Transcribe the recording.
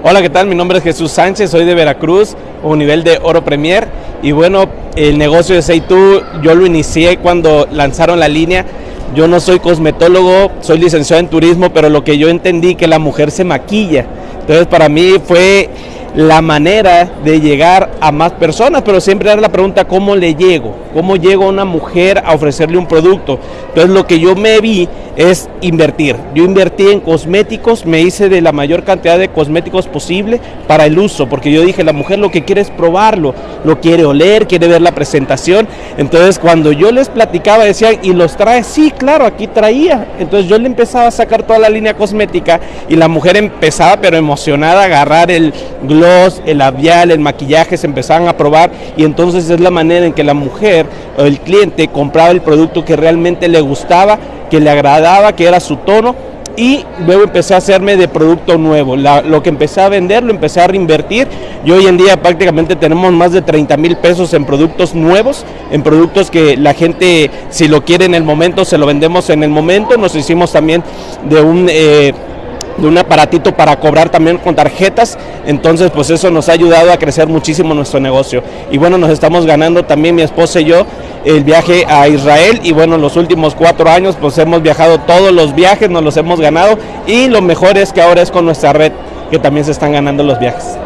Hola, ¿qué tal? Mi nombre es Jesús Sánchez, soy de Veracruz, un nivel de Oro Premier. Y bueno, el negocio de Seitu yo lo inicié cuando lanzaron la línea. Yo no soy cosmetólogo, soy licenciado en turismo, pero lo que yo entendí que la mujer se maquilla. Entonces para mí fue la manera de llegar a más personas, pero siempre era la pregunta, ¿cómo le llego? ¿Cómo llego a una mujer a ofrecerle un producto? Entonces lo que yo me vi es invertir. Yo invertí en cosméticos, me hice de la mayor cantidad de cosméticos posible para el uso, porque yo dije, la mujer lo que quiere es probarlo, lo quiere oler, quiere ver la presentación. Entonces cuando yo les platicaba, decían, ¿y los trae? Sí, claro, aquí traía. Entonces yo le empezaba a sacar toda la línea cosmética y la mujer empezaba, pero emocionada, a agarrar el gloss, el labial, el maquillaje, se empezaban a probar y entonces es la manera en que la mujer o el cliente compraba el producto que realmente le gustaba, que le agradaba, que era su tono y luego empecé a hacerme de producto nuevo. lo que empecé a vender lo empecé a reinvertir y hoy en día prácticamente tenemos más de 30 mil pesos en productos nuevos, en productos que la gente si lo quiere en el momento se lo vendemos en el momento. Nos hicimos también de un... Eh, de un aparatito para cobrar también con tarjetas. Entonces, pues eso nos ha ayudado a crecer muchísimo nuestro negocio. Y bueno, nos estamos ganando también mi esposa y yo el viaje a Israel. Y bueno, los últimos cuatro años, pues hemos viajado todos los viajes, nos los hemos ganado. Y lo mejor es que ahora es con nuestra red que también se están ganando los viajes.